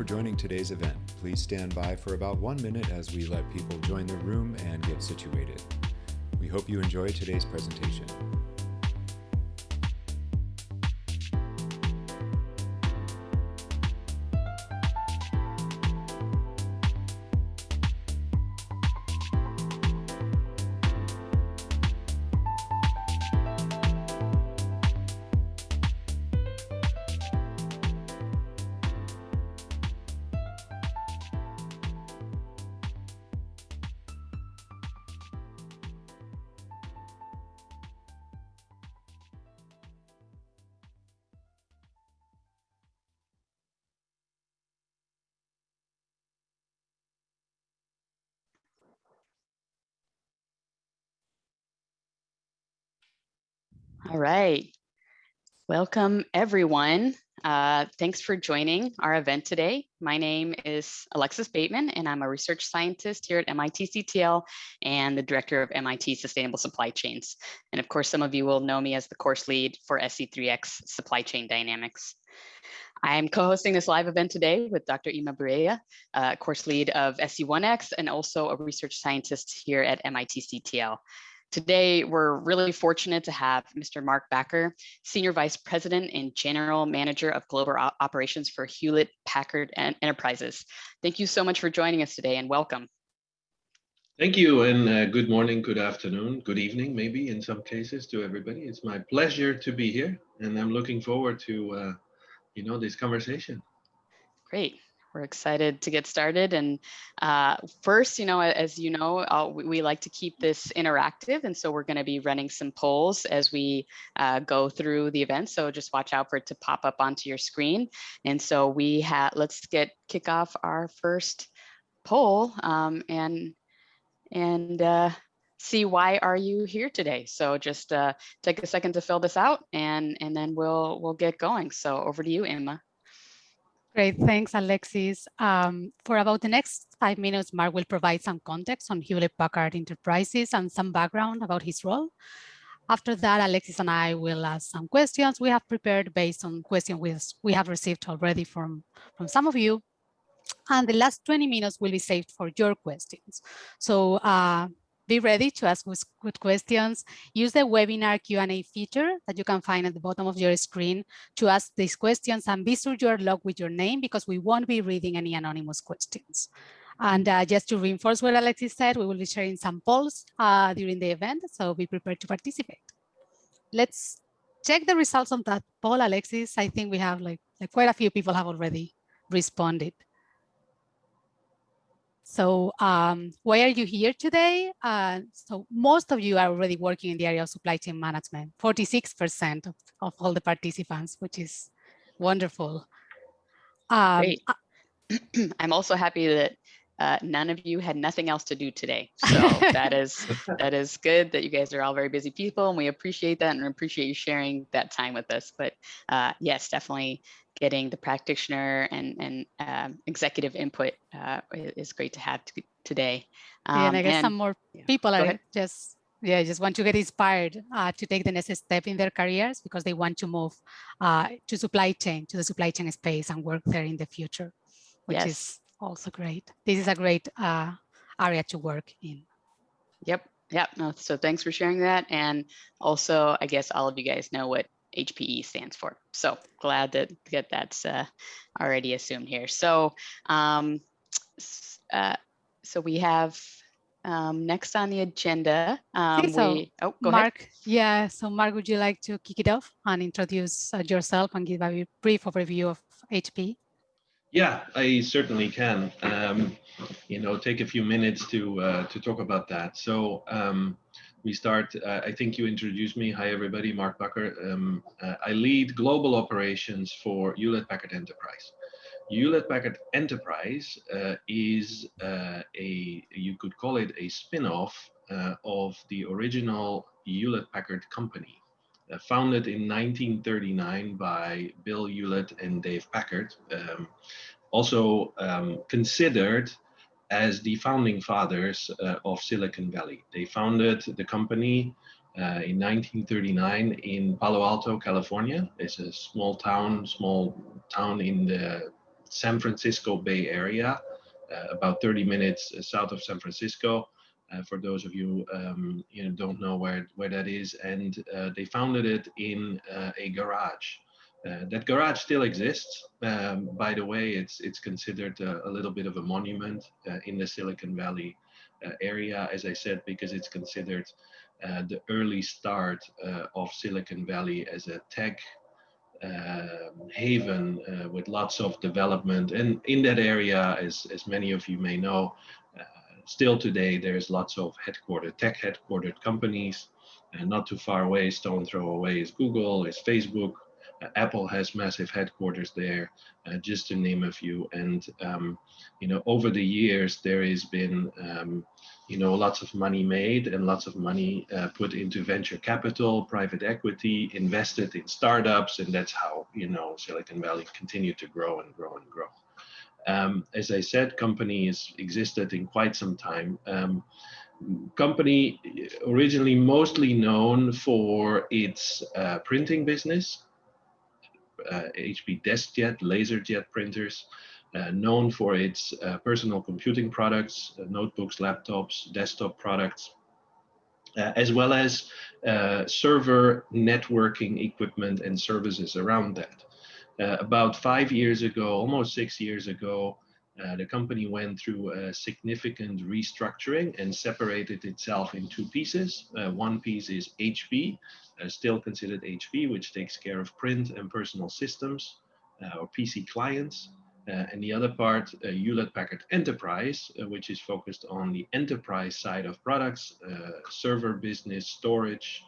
For joining today's event. Please stand by for about one minute as we let people join the room and get situated. We hope you enjoy today's presentation. Right. Welcome, everyone. Uh, thanks for joining our event today. My name is Alexis Bateman, and I'm a research scientist here at MIT CTL and the director of MIT Sustainable Supply Chains. And of course, some of you will know me as the course lead for SC3X Supply Chain Dynamics. I'm co-hosting this live event today with Dr. Inma Borrella, uh, course lead of SC1X and also a research scientist here at MIT CTL. Today, we're really fortunate to have Mr. Mark Bakker, Senior Vice President and General Manager of Global Operations for Hewlett Packard Enterprises. Thank you so much for joining us today and welcome. Thank you and uh, good morning, good afternoon, good evening, maybe in some cases to everybody. It's my pleasure to be here and I'm looking forward to, uh, you know, this conversation. Great we're excited to get started. And uh, first, you know, as you know, uh, we, we, like to keep this interactive. And so we're going to be running some polls as we uh, go through the event. So just watch out for it to pop up onto your screen. And so we have, let's get kick off our first poll um, and, and uh, see why are you here today. So just uh, take a second to fill this out and, and then we'll, we'll get going. So over to you, Emma. Great, thanks, Alexis. Um, for about the next five minutes, Mark will provide some context on Hewlett-Packard Enterprises and some background about his role. After that, Alexis and I will ask some questions we have prepared based on questions we, we have received already from, from some of you. And the last 20 minutes will be saved for your questions. So uh, be ready to ask good questions. Use the webinar Q&A feature that you can find at the bottom of your screen to ask these questions and be sure you're logged with your name because we won't be reading any anonymous questions. And uh, just to reinforce what Alexis said, we will be sharing some polls uh, during the event, so be prepared to participate. Let's check the results of that poll, Alexis. I think we have like, like quite a few people have already responded. So um, why are you here today? Uh, so most of you are already working in the area of supply chain management, 46% of, of all the participants, which is wonderful. Um, Great. I'm also happy that uh, none of you had nothing else to do today. So that is that is good that you guys are all very busy people and we appreciate that and appreciate you sharing that time with us. But uh, yes, definitely getting the practitioner and, and um, executive input uh, is great to have today. Um, yeah, and I guess and, some more yeah, people are just yeah, just want to get inspired uh, to take the next step in their careers because they want to move uh, to supply chain, to the supply chain space and work there in the future, which yes. is also great. This is a great uh, area to work in. Yep. Yep. No, so thanks for sharing that. And also, I guess all of you guys know what HPE stands for. So glad that get that's uh, already assumed here. So, um, uh, so we have um, next on the agenda. Um, so we, oh, Mark, ahead. yeah. So Mark, would you like to kick it off and introduce uh, yourself and give a brief overview of HPE? Yeah, I certainly can. Um, you know, take a few minutes to uh, to talk about that. So um, we start. Uh, I think you introduced me. Hi, everybody. Mark Bakker. Um, uh, I lead global operations for Hewlett Packard Enterprise. Hewlett Packard Enterprise uh, is uh, a you could call it a spin-off uh, of the original Hewlett Packard company. Uh, founded in 1939 by Bill Hewlett and Dave Packard, um, also um, considered as the founding fathers uh, of Silicon Valley. They founded the company uh, in 1939 in Palo Alto, California. It's a small town, small town in the San Francisco Bay Area, uh, about 30 minutes uh, south of San Francisco. Uh, for those of you um, you know don't know where where that is, and they founded it in a garage. Uh, that garage still exists. Um, by the way, it's it's considered a, a little bit of a monument uh, in the Silicon Valley uh, area, as I said, because it's considered the early start of Silicon Valley as a tech um, haven uh, with lots of development. And in that area, as, as many of you may know, uh, still today, there's lots of headquartered, tech headquartered companies. And not too far away, stone throw away is Google, is Facebook, Apple has massive headquarters there, uh, just to name a few. And um, you know, over the years, there has been um, you know lots of money made and lots of money uh, put into venture capital, private equity, invested in startups, and that's how you know Silicon Valley continued to grow and grow and grow. Um, as I said, company has existed in quite some time. Um, company originally mostly known for its uh, printing business Uh, HP DeskJet, LaserJet printers, uh, known for its uh, personal computing products, uh, notebooks, laptops, desktop products, uh, as well as server networking equipment and services around that. about five years ago, almost six years ago, uh, the company went through a significant restructuring and separated itself in two pieces. Uh, one piece is HP, uh, still considered HP, which takes care of print and personal systems uh, or PC clients. Uh, and the other part, Hewlett Packard Enterprise, which is focused on the enterprise side of products, server business, storage,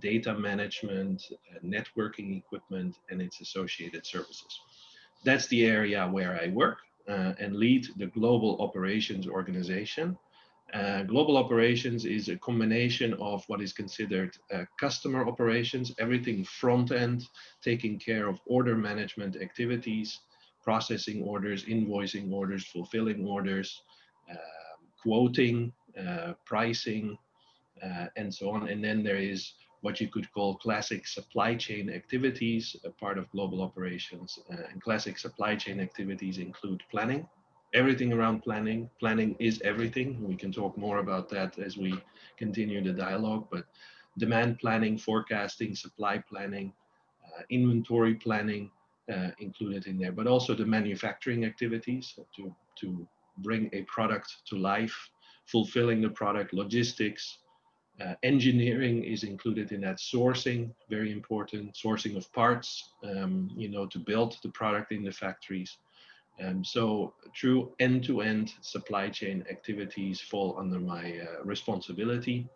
data management, networking equipment, and its associated services. That's the area where I work and lead the global operations organization. Uh, global operations is a combination of what is considered uh, customer operations, everything front end, taking care of order management activities, processing orders, invoicing orders, fulfilling orders, um, quoting, uh, pricing, uh, and so on. And then there is what you could call classic supply chain activities, a part of global operations. Uh, and classic supply chain activities include planning, everything around planning. Planning is everything. We can talk more about that as we continue the dialogue, but demand planning, forecasting, supply planning, uh, inventory planning uh, included in there, but also the manufacturing activities to, to bring a product to life, fulfilling the product, logistics, uh, engineering is included in that sourcing, very important, sourcing of parts, um, you know, to build the product in the factories. Um, so true end-to-end -end supply chain activities fall under my uh, responsibility.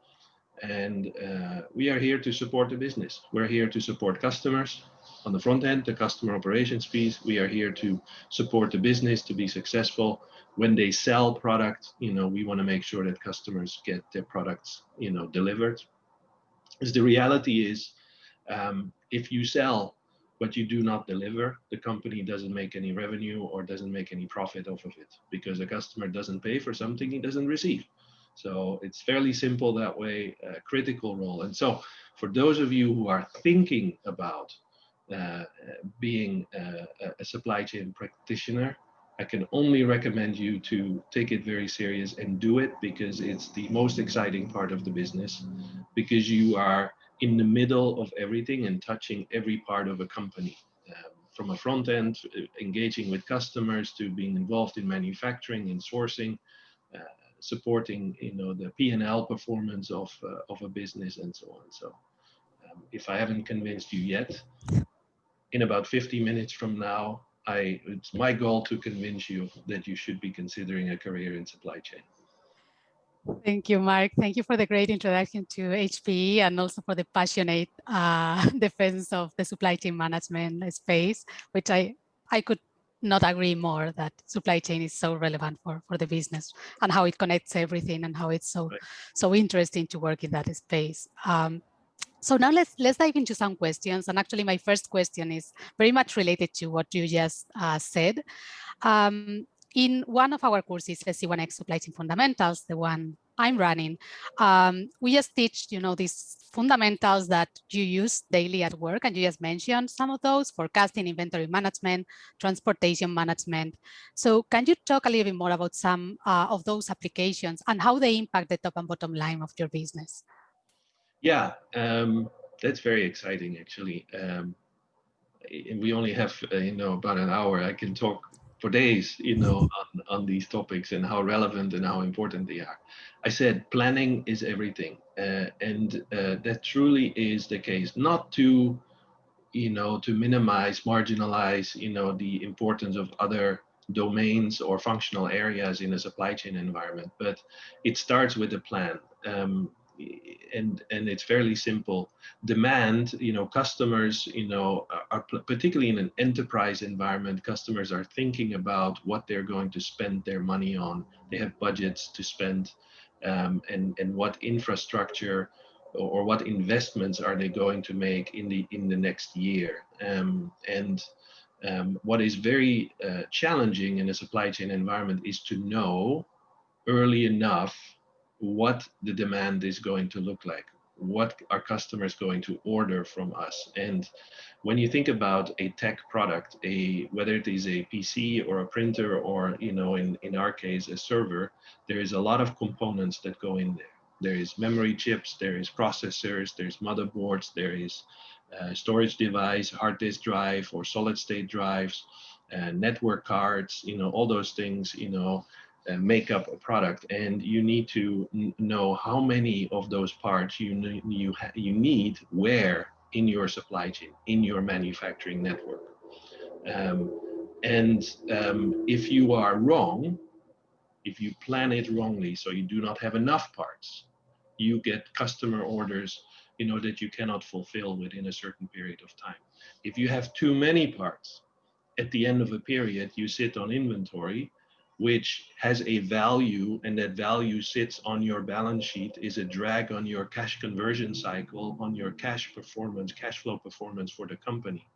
And uh, we are here to support the business. We're here to support customers on the front end, the customer operations piece. We are here to support the business to be successful when they sell product, you know, we want to make sure that customers get their products, you know, delivered. Because the reality is, um, if you sell but you do not deliver, the company doesn't make any revenue or doesn't make any profit off of it because the customer doesn't pay for something he doesn't receive. So it's fairly simple that way, critical role. And so for those of you who are thinking about being a, a supply chain practitioner, I can only recommend you to take it very serious and do it because it's the most exciting part of the business because you are in the middle of everything and touching every part of a company um, from a front end uh, engaging with customers to being involved in manufacturing and sourcing uh, supporting you know the P&L performance of uh, of a business and so on. So um, if I haven't convinced you yet in about 50 minutes from now I, it's my goal to convince you that you should be considering a career in supply chain. Thank you, Mark. Thank you for the great introduction to HPE and also for the passionate uh, defense of the supply chain management space, which I, I could not agree more that supply chain is so relevant for, for the business and how it connects everything and how it's so, right. so interesting to work in that space. Um, so now let's let's dive into some questions. And actually, my first question is very much related to what you just uh, said. Um, in one of our courses, SC1X Supply Chain Fundamentals, the one I'm running. Um, we just teach, you know, these fundamentals that you use daily at work, and you just mentioned some of those, forecasting, inventory management, transportation management. So can you talk a little bit more about some uh, of those applications and how they impact the top and bottom line of your business? Yeah, um, that's very exciting, actually. Um, we only have, uh, you know, about an hour. I can talk for days, you know, on, on these topics and how relevant and how important they are. I said planning is everything, uh, and uh, that truly is the case. Not to, you know, to minimize, marginalize, you know, the importance of other domains or functional areas in a supply chain environment, but it starts with a plan. Um, and and it's fairly simple. Demand you know customers you know are particularly in an enterprise environment customers are thinking about what they're going to spend their money on. They have budgets to spend um, and and what infrastructure or, or, what investments are they going to make in the in the next year. Um, and um, what is very uh, challenging in a supply chain environment is to know early enough what the demand is going to look like what are customers going to order from us. And when you think about a tech product a whether it is a pc or a printer or you know in in our case a server there is a lot of components that go in there. There is memory chips there is processors there's motherboards there is storage device hard disk drive or solid state drives uh, network cards you know all those things you know uh, make up a product and you need to know how many of those parts you you you need where in your supply chain in your manufacturing network. Um, and um, if you are wrong if you plan it wrongly so you do not have enough parts you get customer orders you know that you cannot fulfill within a certain period of time. If you have too many parts at the end of a period you sit on inventory which has a value and that value sits on your balance sheet is a drag on your cash conversion cycle on your cash performance cash flow performance for the company.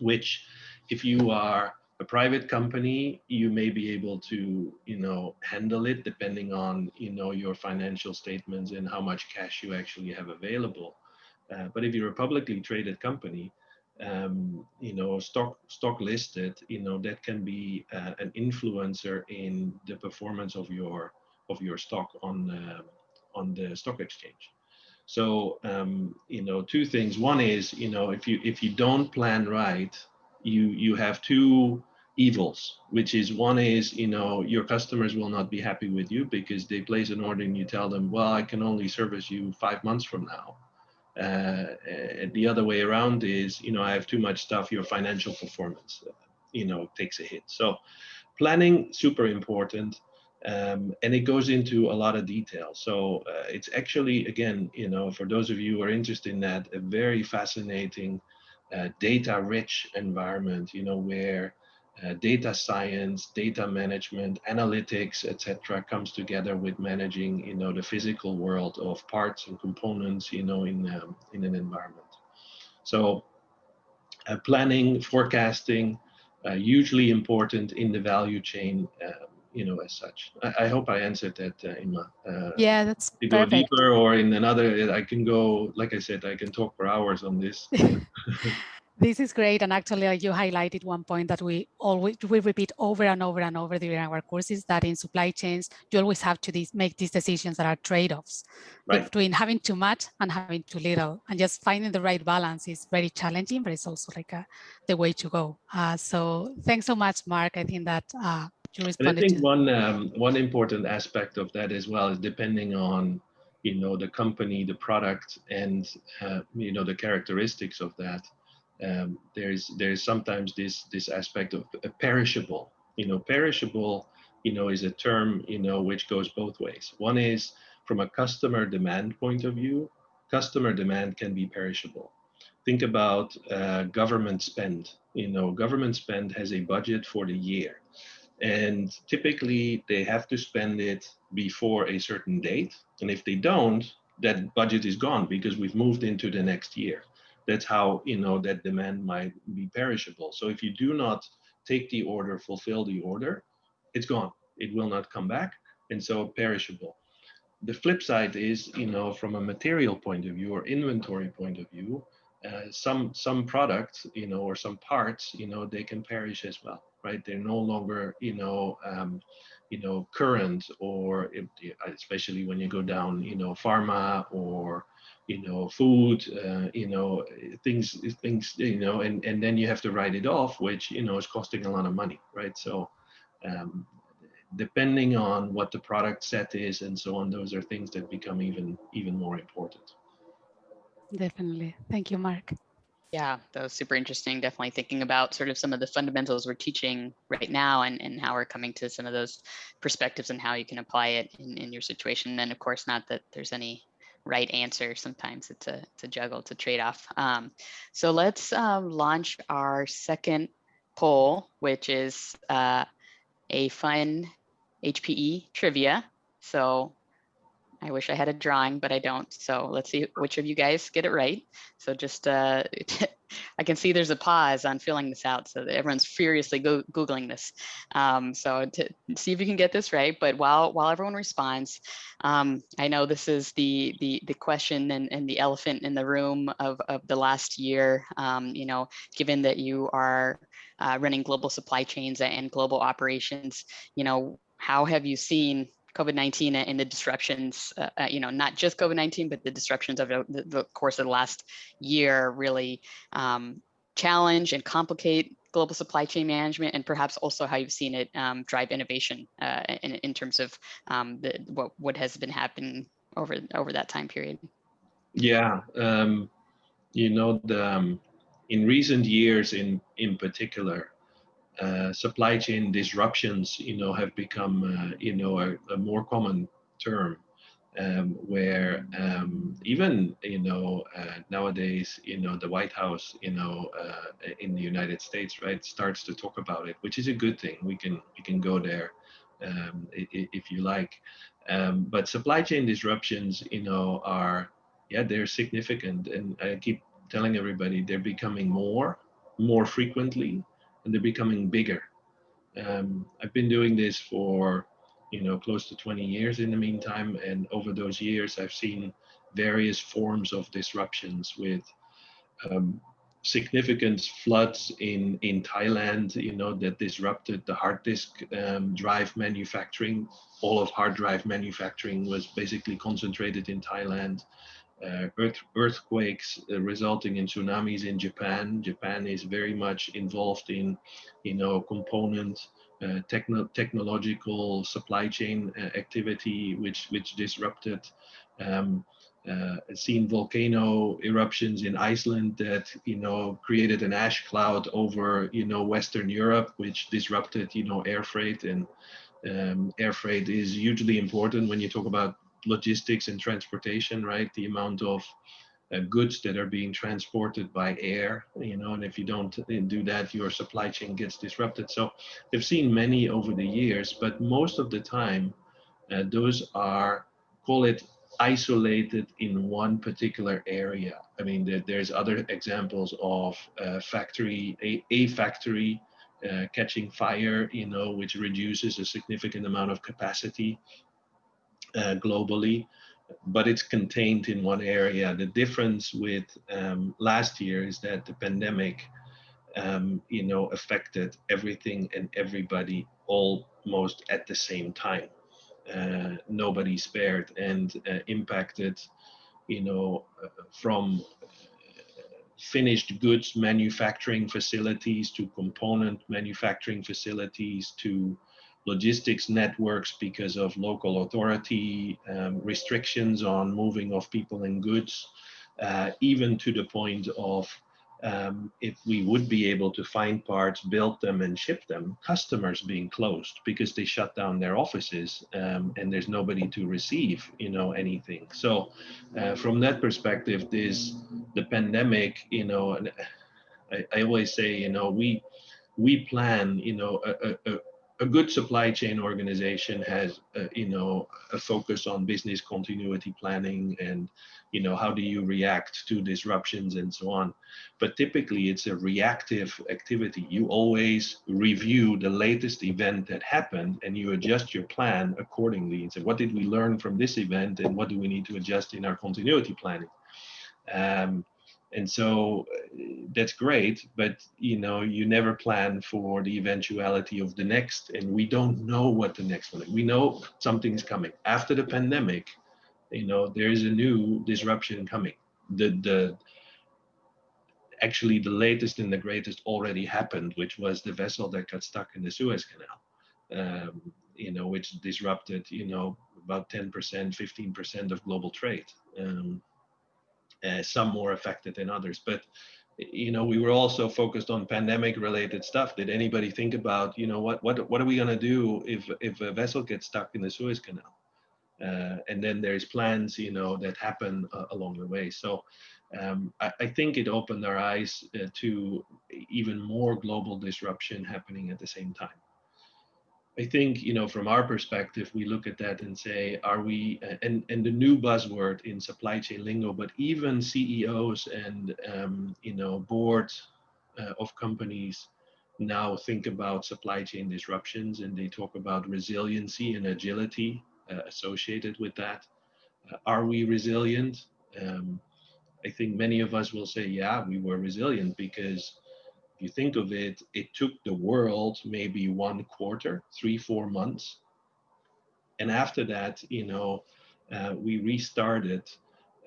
Which if you are a private company you may be able to you know handle it depending on you know your financial statements and how much cash you actually have available. Uh, but if you're a publicly traded company um, you know, stock stock listed, you know, that can be uh, an influencer in the performance of your of your stock on uh, on the stock exchange. So um, you know, two things. One is you know, if you if you don't plan right, you you have two evils, which is one is you know your customers will not be happy with you because they place an order and you tell them, well, I can only service you five months from now uh, the other way around is, you know, I have too much stuff, your financial performance, uh, you know, takes a hit. So planning, super important. Um, and it goes into a lot of detail. So uh, it's actually, again, you know, for those of you who are interested in that, a very fascinating uh, data-rich environment, you know, where uh, data science, data management, analytics, etc., comes together with managing, you know, the physical world of parts and components, you know, in um, in an environment. So, uh, planning, forecasting, uh, hugely important in the value chain, um, you know, as such. I, I hope I answered that, uh, Inma. Uh, yeah, that's to perfect. go deeper or in another, I can go. Like I said, I can talk for hours on this. This is great. And actually, you highlighted one point that we always we repeat over and over and over during our courses that in supply chains, you always have to these, make these decisions that are trade-offs right. between having too much and having too little. And just finding the right balance is very challenging, but it's also like a, the way to go. Uh, so thanks so much, Mark. I think that uh, you responded and I think one, um, one important aspect of that as well is depending on you know the company the product and uh, you know the characteristics of that um, there's there's sometimes this this aspect of perishable. You know, perishable. You know, is a term you know which goes both ways. One is from a customer demand point of view. Customer demand can be perishable. Think about uh, government spend. You know, government spend has a budget for the year, and typically they have to spend it before a certain date. And if they don't, that budget is gone because we've moved into the next year that's how you know that demand might be perishable. So if you do not take the order fulfill the order it's gone. It will not come back and so perishable. The flip side is, you know, from a material point of view or inventory point of view, uh, some some products, you know, or some parts, you know, they can perish as well, right? They're no longer, you know, um, you know, current, or if, especially when you go down, you know, pharma or you know, food, uh, you know, things, things, you know, and and then you have to write it off, which you know is costing a lot of money, right? So. Um, depending on what the product set is and so on, those are things that become even even more important. Definitely. Thank you, Mark. Yeah, that was super interesting. Definitely thinking about sort of some of the fundamentals we're teaching right now and, and how we're coming to some of those perspectives and how you can apply it in, in your situation. And of course, not that there's any right answer. Sometimes it's a, it's a juggle, it's a trade-off. Um, so let's um, launch our second poll, which is uh, a fun HPE trivia. So I wish I had a drawing, but I don't. So let's see which of you guys get it right. So just, uh, I can see there's a pause on filling this out. So everyone's furiously go Googling this. Um, so to see if you can get this right, but while while everyone responds, um, I know this is the the the question and, and the elephant in the room of, of the last year, um, you know, given that you are uh, running global supply chains and global operations, you know, how have you seen COVID-19 and the disruptions, uh, uh, you know, not just COVID-19, but the disruptions of the, the, course of the last year really um, challenge and complicate global supply chain management and perhaps also how you've seen it um, drive innovation uh, in, in, terms of um, the, what, what has been happening over, over that time period. Yeah, um, you know, the, um, in recent years in, in particular, uh, supply chain disruptions, you know, have become, uh, you know, a, a, more common term, um, where um, even, you know, uh, nowadays, you know, the White House, you know, uh, in the United States, right, starts to talk about it, which is a good thing. We can we can go there um, if you like, um, but supply chain disruptions, you know, are yeah, they're significant, and I keep telling everybody they're becoming more, more frequently and they're becoming bigger. Um, I've been doing this for, you know, close to 20 years in the meantime. And over those years, I've seen various forms of disruptions with um, significant floods in, in Thailand, you know, that disrupted the hard disk um, drive manufacturing. All of hard drive manufacturing was basically concentrated in Thailand uh, earth, earthquakes uh, resulting in tsunamis in Japan. Japan is very much involved in, you know, component uh, techno technological supply chain uh, activity, which which disrupted. Um, uh, seen volcano eruptions in Iceland that you know created an ash cloud over you know Western Europe, which disrupted you know air freight and um, air freight is hugely important when you talk about logistics and transportation, right? The amount of uh, goods that are being transported by air, you know, and if you don't uh, do that, your supply chain gets disrupted. So they've seen many over the years, but most of the time, uh, those are, call it isolated in one particular area. I mean, there, there's other examples of uh, factory, a, a factory uh, catching fire, you know, which reduces a significant amount of capacity uh, globally, but it's contained in one area. The difference with um, last year is that the pandemic, um, you know, affected everything and everybody almost at the same time. Uh, nobody spared and uh, impacted, you know, uh, from finished goods manufacturing facilities to component manufacturing facilities to logistics networks because of local authority um, restrictions on moving of people and goods, uh, even to the point of um, if we would be able to find parts, build them and ship them, customers being closed because they shut down their offices um, and there's nobody to receive, you know, anything. So uh, from that perspective, this, the pandemic, you know, I, I always say, you know, we, we plan, you know, a, a, a good supply chain organization has, uh, you know, a focus on business continuity planning and, you know, how do you react to disruptions and so on. But typically it's a reactive activity. You always review the latest event that happened and you adjust your plan accordingly and say, what did we learn from this event and what do we need to adjust in our continuity planning? Um, and so uh, that's great but you know you never plan for the eventuality of the next and we don't know what the next one is. we know something's coming. After the pandemic you know there is a new disruption coming. The the actually the latest and the greatest already happened which was the vessel that got stuck in the suez canal um, you know which disrupted you know about 10% 15% of global trade. Um, uh, some more affected than others. But you know, we were also focused on pandemic-related stuff. Did anybody think about, you know, what what what are we going to do if if a vessel gets stuck in the Suez Canal? Uh, and then there's plans, you know, that happen uh, along the way. So um, I, I, think it opened our eyes uh, to even more global disruption happening at the same time. I think, you know, from our perspective, we look at that and say, are we, and, and the new buzzword in supply chain lingo, but even CEOs and, um, you know, boards uh, of companies now think about supply chain disruptions and they talk about resiliency and agility uh, associated with that. Uh, are we resilient? Um, I think many of us will say, yeah, we were resilient because you think of it, it took the world maybe one quarter, three, four months. And after that, you know, uh, we restarted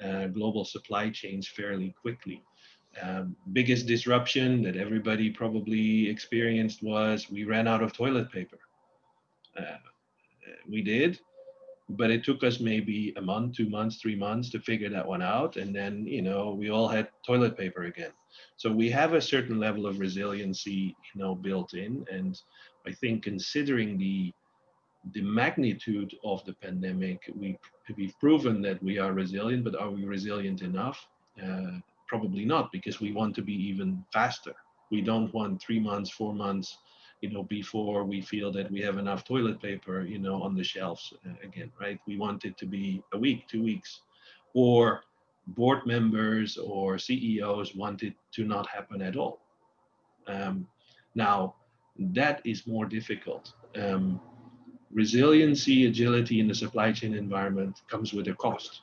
uh, global supply chains fairly quickly. Um, biggest disruption that everybody probably experienced was we ran out of toilet paper. Uh, we did, but it took us maybe a month, two months, three months to figure that one out. And then, you know, we all had toilet paper again. So we have a certain level of resiliency, you know, built in. And I think considering the the magnitude of the pandemic, we, we've proven that we are resilient, but are we resilient enough? Uh, probably not, because we want to be even faster. We don't want three months, four months, you know, before we feel that we have enough toilet paper, you know, on the shelves uh, again, right? We want it to be a week, two weeks, or board members or CEOs want it to not happen at all. Um, now, that is more difficult. Um, resiliency, agility in the supply chain environment comes with a cost.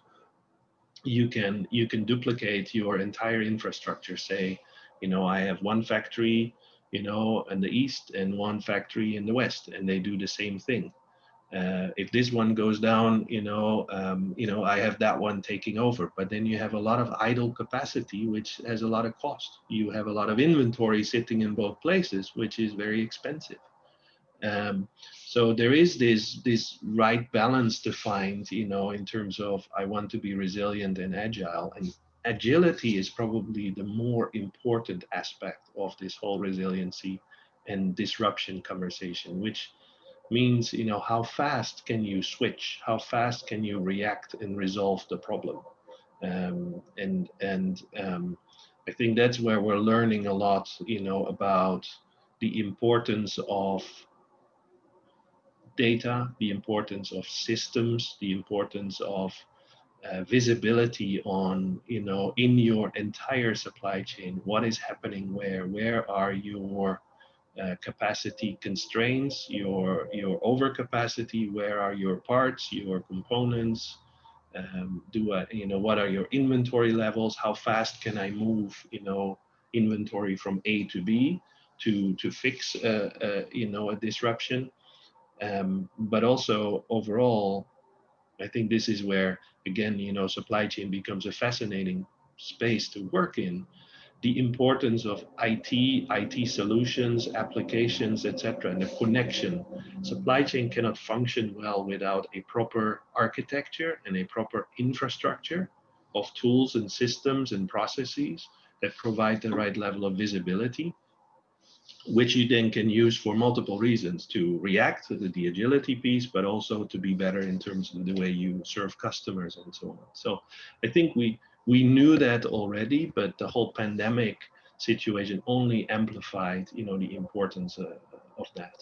You can you can duplicate your entire infrastructure. Say, you know, I have one factory you know, in the east and one factory in the west, and they do the same thing. Uh, if this one goes down, you know, um, you know, I have that one taking over. But then you have a lot of idle capacity, which has a lot of cost. You have a lot of inventory sitting in both places, which is very expensive. Um, so there is this this right balance to find, you know, in terms of I want to be resilient and agile, and agility is probably the more important aspect of this whole resiliency and disruption conversation, which means, you know, how fast can you switch? How fast can you react and resolve the problem? Um, and and um, I think that's where we're learning a lot, you know, about the importance of data, the importance of systems, the importance of uh, visibility on you know in your entire supply chain what is happening where where are your uh, capacity constraints your your overcapacity where are your parts your components um, do I, you know what are your inventory levels how fast can i move you know inventory from a to b to to fix you know a disruption um, but also overall I think this is where, again, you know, supply chain becomes a fascinating space to work in. The importance of IT, IT solutions, applications, etc., and the connection. Supply chain cannot function well without a proper architecture and a proper infrastructure of tools and systems and processes that provide the right level of visibility which you then can use for multiple reasons to react to the agility piece, but also to be better in terms of the way you serve customers and so on. So I think we we knew that already, but the whole pandemic situation only amplified, you know, the importance uh, of that.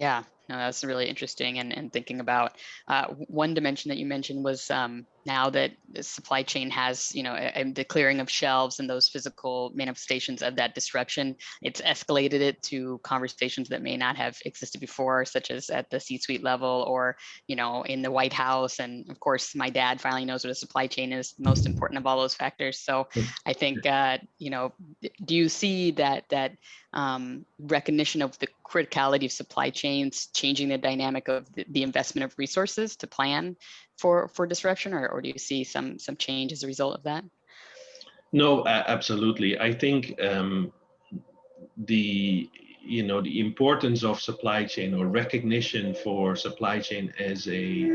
Yeah, no, that's really interesting. And, and thinking about uh, one dimension that you mentioned was um, now that the supply chain has, you know, a, a, the clearing of shelves and those physical manifestations of that disruption, it's escalated it to conversations that may not have existed before, such as at the C-suite level or, you know, in the White House. And of course, my dad finally knows what a supply chain is, most important of all those factors. So I think, uh, you know, do you see that that um, recognition of the criticality of supply chains, changing the dynamic of the, the, investment of resources to plan for for disruption, or, or do you see some some change as a result of that? No, absolutely. I think um, the you know the importance of supply chain or recognition for supply chain as a,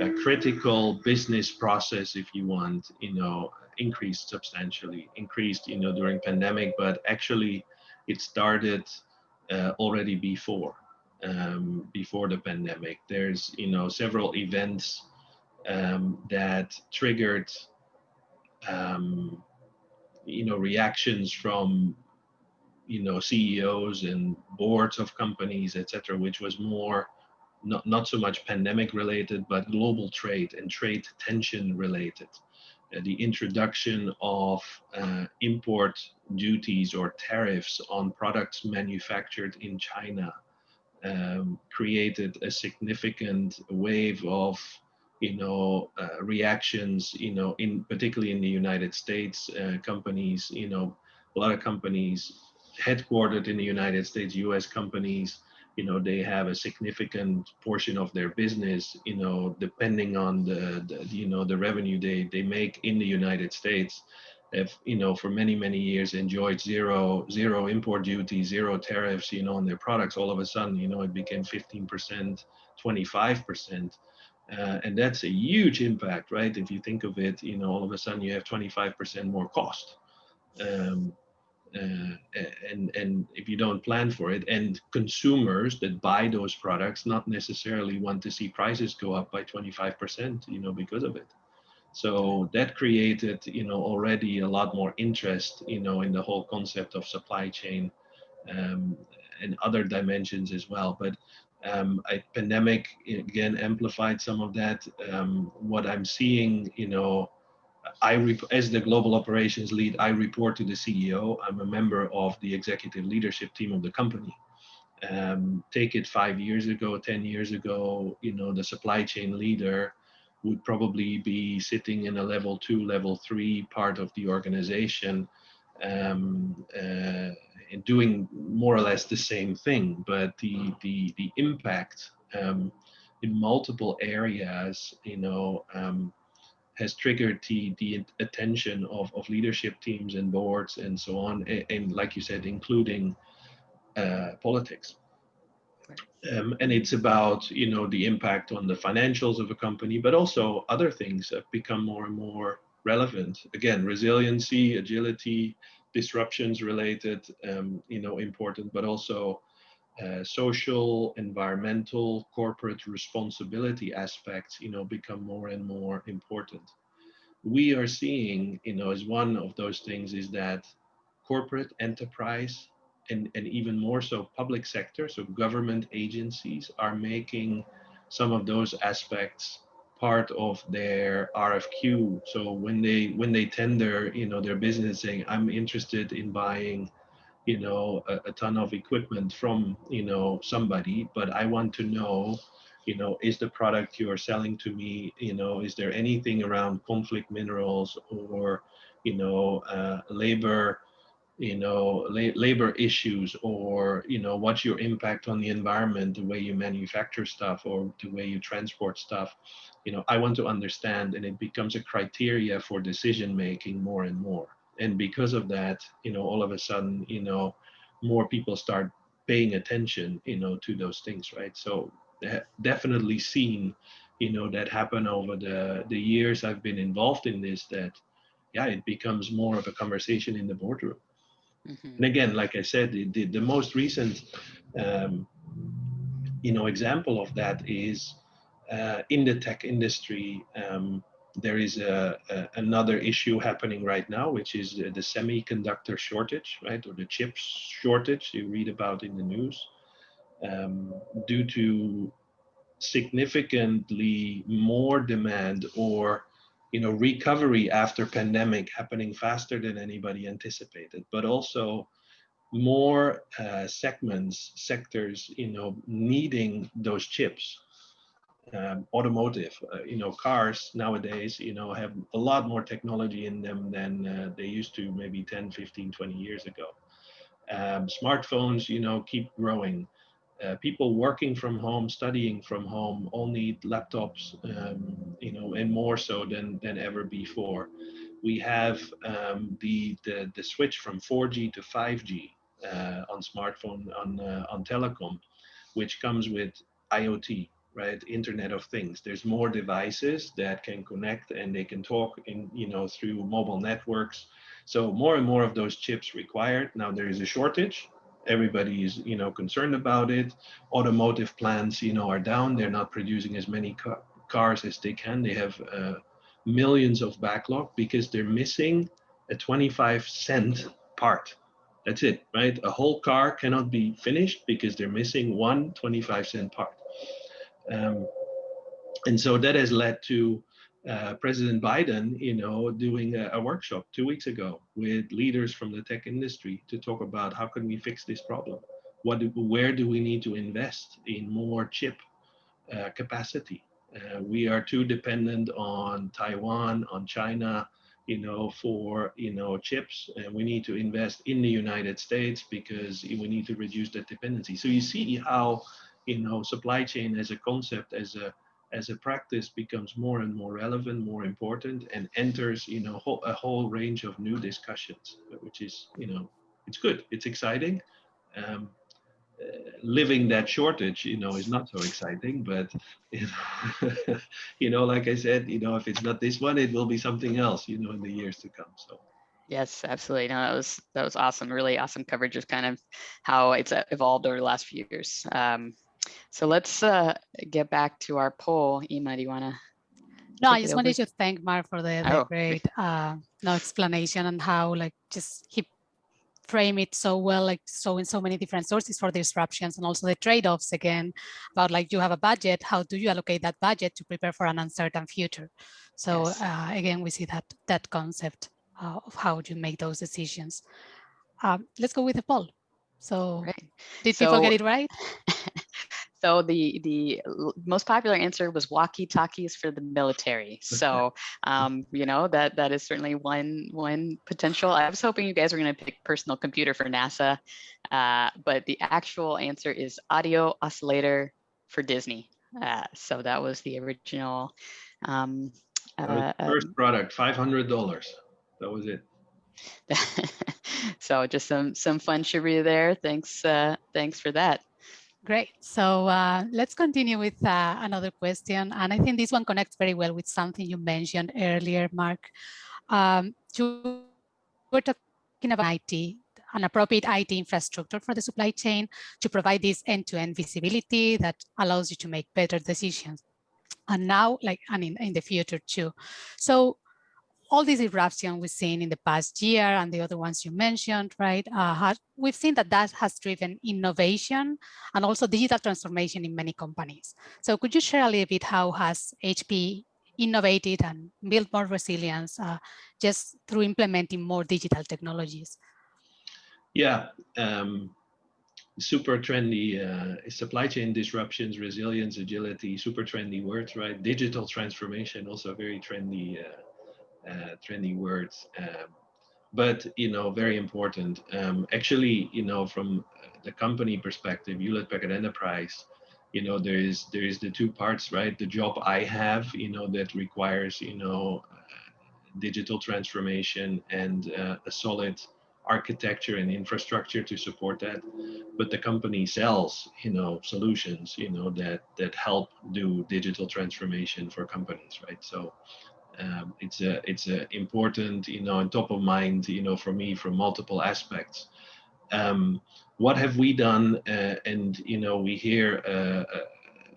a critical business process, if you want, you know, increased substantially, increased you know during pandemic, but actually it started uh, already before um, before the pandemic. There's you know several events um, that triggered um, you know reactions from you know CEOs and boards of companies, etc., which was more not not so much pandemic related, but global trade and trade tension related. The introduction of uh, import duties or tariffs on products manufactured in China um, created a significant wave of you know uh, reactions you know in particularly in the united states uh, companies you know a lot of companies headquartered in the united states us companies you know they have a significant portion of their business you know depending on the, the you know the revenue they they make in the united states. Have you know for many many years enjoyed zero zero import duty zero tariffs you know on their products all of a sudden you know it became 15% 25% uh, and that's a huge impact right? If you think of it you know all of a sudden you have 25% more cost. Um, and and if you don't plan for it and consumers that buy those products not necessarily want to see prices go up by 25% you know because of it. So that created you know already a lot more interest you know in the whole concept of supply chain um, and other dimensions as well. But um, a pandemic again amplified some of that. Um, what i'm seeing you know I, as the global operations lead, I report to the CEO. I'm a member of the executive leadership team of the company. Um, take it five years ago, 10 years ago, you know, the supply chain leader would probably be sitting in a level two, level three part of the organization um, uh, and doing more or less the same thing. But the, the, the impact um, in multiple areas, you know, um, has triggered the, the attention of, of leadership teams and boards and so on. And, and like you said, including uh, politics. Um, and it's about you know the impact on the financials of a company, but also other things have become more and more relevant. Again, resiliency, agility, disruptions related, um, you know, important, but also uh, social, environmental, corporate responsibility aspects, you know, become more and more important. We are seeing, you know, as one of those things is that corporate enterprise and, and even more so public sector, so government agencies are making some of those aspects part of their RFQ. So when they when they tender, you know, their business saying, I'm interested in buying you know a, a, ton of equipment from you know somebody but i want to know you know is the product you're selling to me you know is there anything around conflict minerals or you know uh, labor you know la- labor issues or you know what's your impact on the environment the way you manufacture stuff or the way you transport stuff? You know i want to understand and it becomes a criteria for decision making more and more and because of that you know all of a sudden you know more people start paying attention you know to those things right so definitely seen you know that happen over the the years i've been involved in this that yeah it becomes more of a conversation in the boardroom mm-hmm. and again like i said the, the, the most recent um, you know example of that is uh, in the tech industry um, there is a, a, another issue happening right now, which is the, the, semiconductor shortage, right, or the chips shortage you read about in the news. um, due to significantly more demand or you know recovery after pandemic happening faster than anybody anticipated but also more uh, segments sectors you know needing those chips um, automotive uh, you know cars nowadays you know have a lot more technology in them than uh, they used to maybe 10 15 20 years ago. Um, smartphones you know keep growing. Uh, people working from home, studying from home, all need laptops, um, you know, and more so than than ever before. We have um, the, the the switch from 4G to 5G uh, on smartphone on uh, on telecom, which comes with IoT, right? Internet of Things. There's more devices that can connect and they can talk in you know through mobile networks. So more and more of those chips required. Now there is a shortage everybody is you know concerned about it automotive plants you know are down they're not producing as many ca cars as they can they have uh, millions of backlog because they're missing a 25 cent part that's it right a whole car cannot be finished because they're missing one 25 cent part um, and so that has led to uh, President Biden, you know, doing a, a, workshop two weeks ago with leaders from the tech industry to talk about how can we fix this problem. What, do, where do we need to invest in more chip uh, capacity? Uh, we are too dependent on Taiwan, on China, you know, for you know chips, and we need to invest in the United States because we need to reduce that dependency. So you see how, you know, supply chain as a concept, as a as a practice becomes more and more relevant, more important, and enters, you know, whole, a whole range of new discussions, which is, you know, it's good, it's exciting. Um, uh, living that shortage, you know, is not so exciting, but you know, you know, like I said, you know, if it's not this one, it will be something else, you know, in the years to come. So. Yes, absolutely. No, that was that was awesome. Really awesome coverage of kind of how it's uh, evolved over the last few years. Um, so let's uh, get back to our poll. Inma, do you want to? No, I just wanted to thank Mark for the, the oh. great uh, no explanation and how like just he frame it so well, like so in so many different sources for disruptions and also the trade-offs again about like you have a budget, how do you allocate that budget to prepare for an uncertain future? So yes. uh, again, we see that that concept uh, of how you make those decisions. Um, let's go with the poll. So right. did so, people get it right? So the the most popular answer was walkie-talkies for the military. So um, you know that that is certainly one one potential. I was hoping you guys were going to pick personal computer for NASA, uh, but the actual answer is audio oscillator for Disney. Uh, so that was the original. Um, uh, first um product, five hundred dollars. That was it. so just some some fun trivia there. Thanks uh, thanks for that. Great. So uh, let's continue with uh, another question. And I think this one connects very well with something you mentioned earlier, Mark. Um, you were talking about IT, an appropriate IT infrastructure for the supply chain to provide this end-to-end -end visibility that allows you to make better decisions. And now, like, and in, in the future too. So all these eruptions we've seen in the past year and the other ones you mentioned, right? Uh, we've seen that that has driven innovation and also digital transformation in many companies. So could you share a little bit how has HP innovated and built more resilience uh, just through implementing more digital technologies? Yeah, um, super trendy uh, supply chain disruptions, resilience, agility, super trendy words, right? Digital transformation, also very trendy uh, uh, trendy words. Um, but you know, very important. Um, actually, you know, from the company perspective, Hewlett Packard Enterprise, you know, there is there is the two parts, right? The job I have, you know, that requires, you know, uh, digital transformation and uh, a solid architecture and infrastructure to support that but the company sells you know solutions you know that that help do digital transformation for companies right so um, it's a it's a important you know and top of mind you know for me from multiple aspects um, what have we done uh, and you know we hear uh, uh,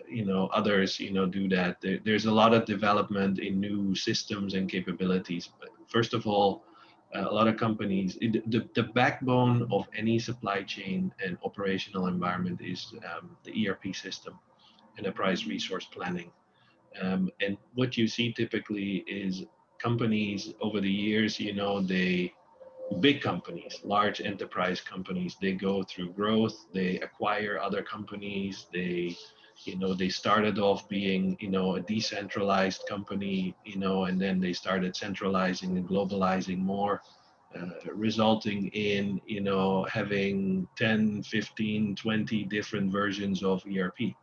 you know others you know do that there, there's a lot of development in new systems and capabilities but first of all a lot of companies, it, the, the backbone of any supply chain and operational environment is um, the ERP system, enterprise resource planning. Um, and what you see typically is companies over the years, you know, they, big companies, large enterprise companies, they go through growth, they acquire other companies, they, you know, they started off being, you know, a decentralized company, you know, and then they started centralizing and globalizing more, uh, resulting in, you know, having 10, 15, 20 different versions of ERP.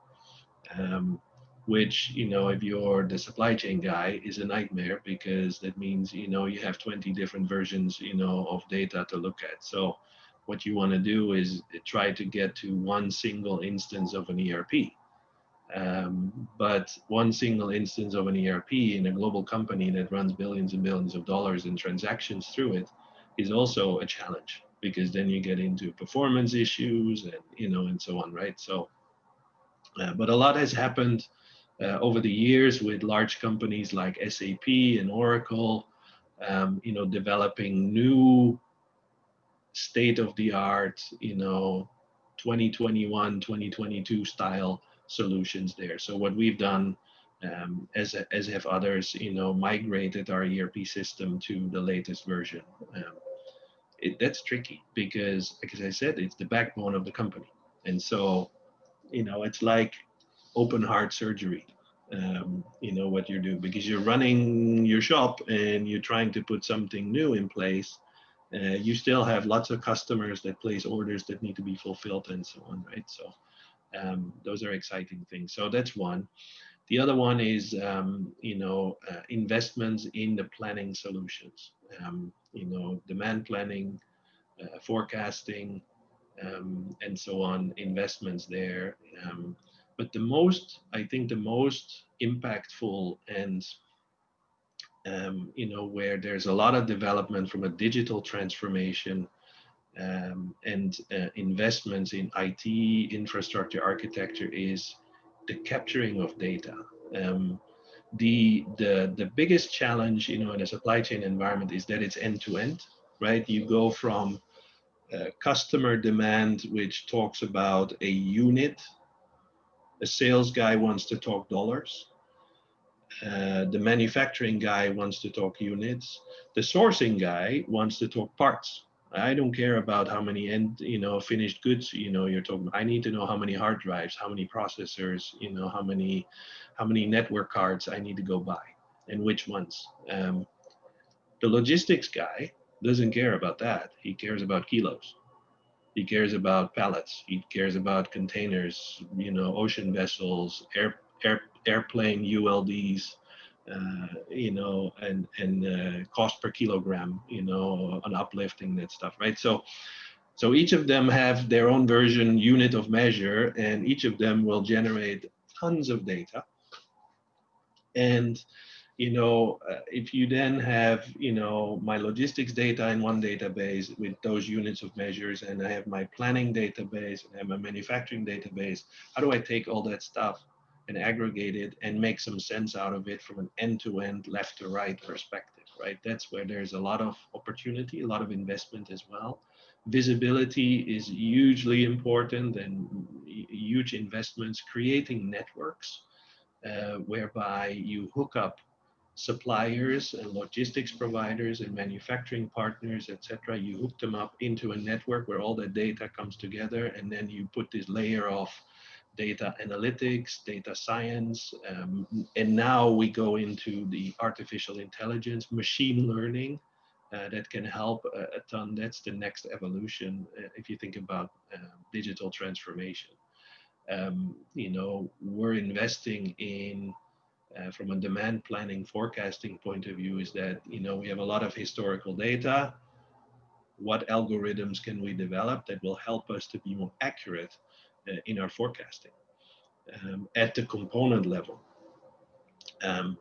Um, which you know if you're the supply chain guy is a nightmare because that means you know you have 20 different versions you know of data to look at. So what you want to do is try to get to one single instance of an erp um, but one single instance of an erp in a global company that runs billions and billions of dollars in transactions through it is also a challenge because then you get into performance issues and you know and so on right? So uh, but a lot has happened uh, over the years with large companies like SAP and Oracle, um, you know, developing new state-of-the-art, you know, 2021, 2022 style solutions there. So what we've done, um, as as have others, you know, migrated our ERP system to the latest version. Um, it, that's tricky because, like I said, it's the backbone of the company, and so, you know, it's like open heart surgery um, you know what you're doing because you're running your shop and you're trying to put something new in place uh, you still have lots of customers that place orders that need to be fulfilled and so on right? So um, those are exciting things. So that's one. The other one is um, you know uh, investments in the planning solutions. Um, you know demand planning uh, forecasting um, and so on investments there. Um, but the most, I think the most impactful and um, you know, where there's a lot of development from a digital transformation um, and uh, investments in IT infrastructure architecture is the capturing of data. Um, the, the, the biggest challenge, you know, in a supply chain environment is that it's end to end, right? You go from uh, customer demand, which talks about a unit a sales guy wants to talk dollars. Uh, the manufacturing guy wants to talk units. The sourcing guy wants to talk parts. I don't care about how many end, you know, finished goods, you know, you're talking. I need to know how many hard drives, how many processors, you know, how many, how many network cards I need to go buy, and which ones. Um, the logistics guy doesn't care about that. He cares about kilos. He cares about pallets. He cares about containers, you know, ocean vessels, air, air, airplane ULDs, uh, you know, and and uh, cost per kilogram, you know, on uplifting that stuff, right? So, so each of them have their own version unit of measure, and each of them will generate tons of data. And you know, uh, if you then have, you know, my logistics data in one database with those units of measures, and I have my planning database and I have my manufacturing database, how do I take all that stuff and aggregate it and make some sense out of it from an end-to-end, left-to-right perspective, right? That's where there's a lot of opportunity, a lot of investment as well. Visibility is hugely important and huge investments, creating networks uh, whereby you hook up suppliers and logistics providers and manufacturing partners, etc. You hook them up into a network where all that data comes together, and then you put this layer of data analytics, data science, um, and now we go into the artificial intelligence, machine learning. Uh, that can help a, a, ton. That's the next evolution uh, if you think about uh, digital transformation. Um, you know, we're investing in uh, from a demand planning forecasting point of view is that you know we have a lot of historical data. What algorithms can we develop that will help us to be more accurate uh, in our forecasting um, at the component level? Um,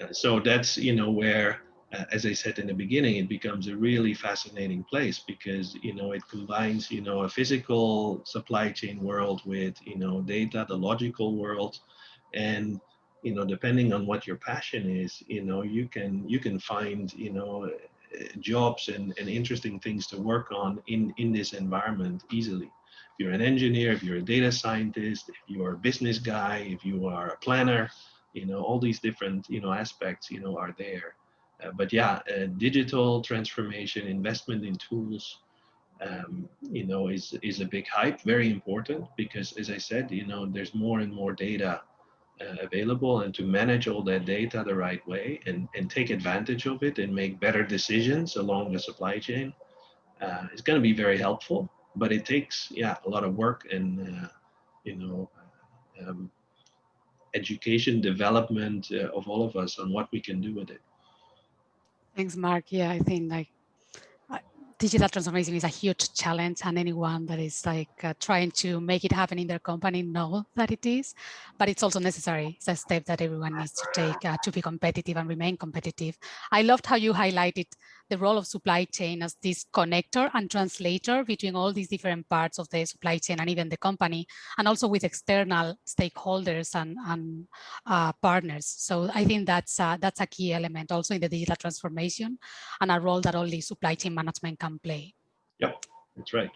uh, so that's you know where uh, as I said in the beginning, it becomes a really fascinating place because you know it combines you know a physical supply chain world with you know data, the logical world, and you know depending on what your passion is you know you can you can find you know jobs and, and interesting things to work on in, in this environment easily. If you're an engineer, if you're a data scientist, if you are a business guy, if you are a planner, you know, all these different, you know, aspects, you know, are there. Uh, but yeah, uh, digital transformation, investment in tools, um, you know, is is a big hype. Very important because, as I said, you know, there's more and more data available, and to manage all that data the right way and and take advantage of it and make better decisions along the supply chain uh, is going to be very helpful. But it takes, yeah, a lot of work and uh, you know. Um, education development uh, of all of us on what we can do with it Thanks, Mark. Yeah, I think like uh, digital transformation is a huge challenge and anyone that is like uh, trying to make it happen in their company know that it is, but it's also necessary. It's a step that everyone needs to take uh, to be competitive and remain competitive. I loved how you highlighted the role of supply chain as this connector and translator between all these different parts of the supply chain and even the company, and also with external stakeholders and, and uh, partners. So I think that's uh, that's a key element also in the digital transformation and a role that only supply chain management can play. Yep, that's right.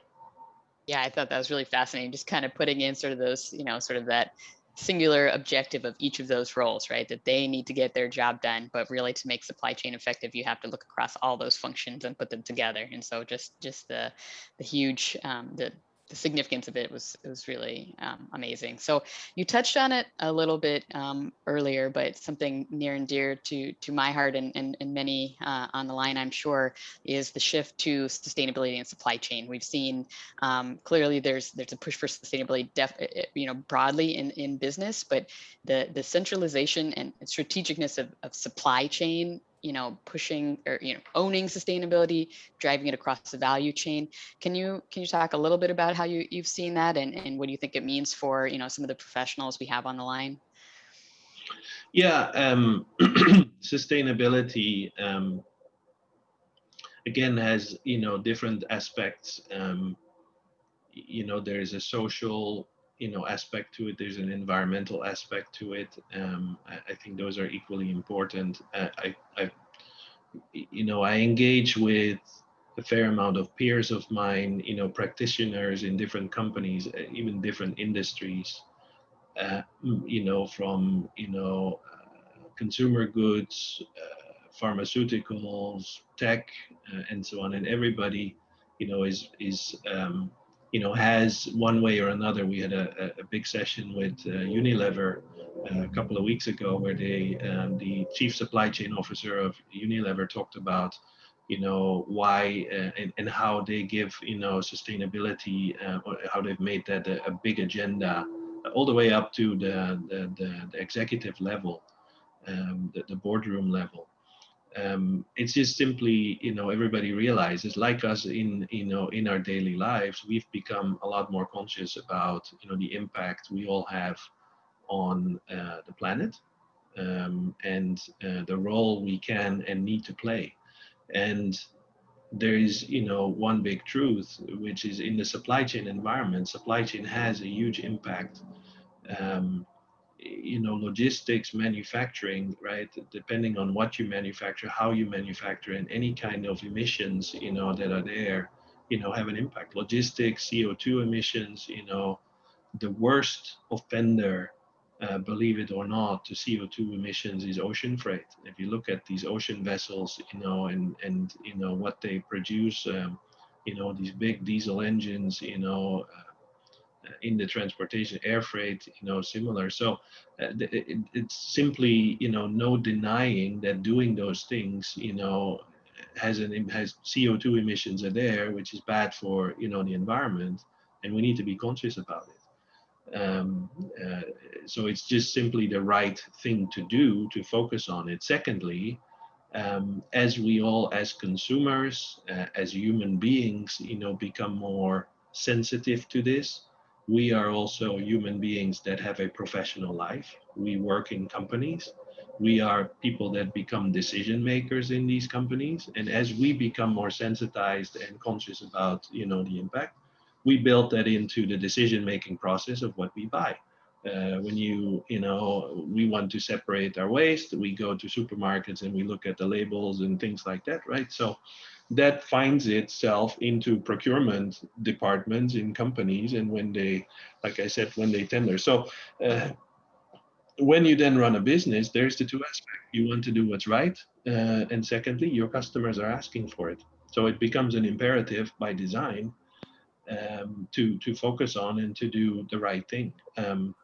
Yeah, I thought that was really fascinating. Just kind of putting in sort of those, you know, sort of that singular objective of each of those roles, right? That they need to get their job done, but really to make supply chain effective, you have to look across all those functions and put them together. And so just just the the huge um, the the significance of it was it was really um, amazing. So you touched on it a little bit um, earlier, but something near and dear to to my heart and and, and many uh, on the line, I'm sure, is the shift to sustainability and supply chain. We've seen um, clearly there's there's a push for sustainability, def, eh, eh, you know, broadly in in business, but the the centralization and strategicness of, of supply chain you know pushing or you know owning sustainability driving it across the value chain. Can you can you talk a little bit about how you you've seen that and and what do you think it means for you know some of the professionals we have on the line? Yeah um sustainability um again has you know different aspects. Um you know there is a social you know aspect to it there's an environmental aspect to it um, I, I, think those are equally important. Uh, I, I you know i engage with a fair amount of peers of mine you know practitioners in different companies uh, even different industries uh, you know from you know uh, consumer goods uh, pharmaceuticals tech uh, and so on. And everybody you know is is um, you know, has one way or another. We had a, a big session with uh, Unilever uh, a couple of weeks ago where they, um, the chief supply chain officer of Unilever talked about, you know, why uh, and, and how they give, you know, sustainability, uh, how they've made that a, a, big agenda all the way up to the, the, the, the executive level, um, the, the boardroom level um, it's just simply you know everybody realizes like us in you know in our daily lives we've become a lot more conscious about you know the impact we all have on uh, the planet um, and uh, the role we can and need to play. And there is you know one big truth which is in the supply chain environment supply chain has a huge impact um, you know logistics manufacturing right? Depending on what you manufacture how you manufacture and any kind of emissions you know that are there you know have an impact. Logistics co2 emissions you know the worst offender uh, believe it or not to co2 emissions is ocean freight. If you look at these ocean vessels you know and and you know what they produce um, you know these big diesel engines you know uh, in the transportation air freight you know similar. So uh, it, it's simply you know no denying that doing those things you know has an has co2 emissions are there which is bad for you know the environment and we need to be conscious about it. Um, uh, so it's just simply the right thing to do to focus on it. Secondly um, as we all as consumers uh, as human beings you know become more sensitive to this we are also human beings that have a professional life. We work in companies. We are people that become decision makers in these companies. And as we become more sensitized and conscious about, you know, the impact, we build that into the decision making process of what we buy. Uh, when you, you know, we want to separate our waste, we go to supermarkets and we look at the labels and things like that, right? So that finds itself into procurement departments in companies and when they, like I said, when they tender. So uh, when you then run a business, there's the two aspects. You want to do what's right, uh, and secondly, your customers are asking for it. So it becomes an imperative by design um, to to focus on and to do the right thing. Um,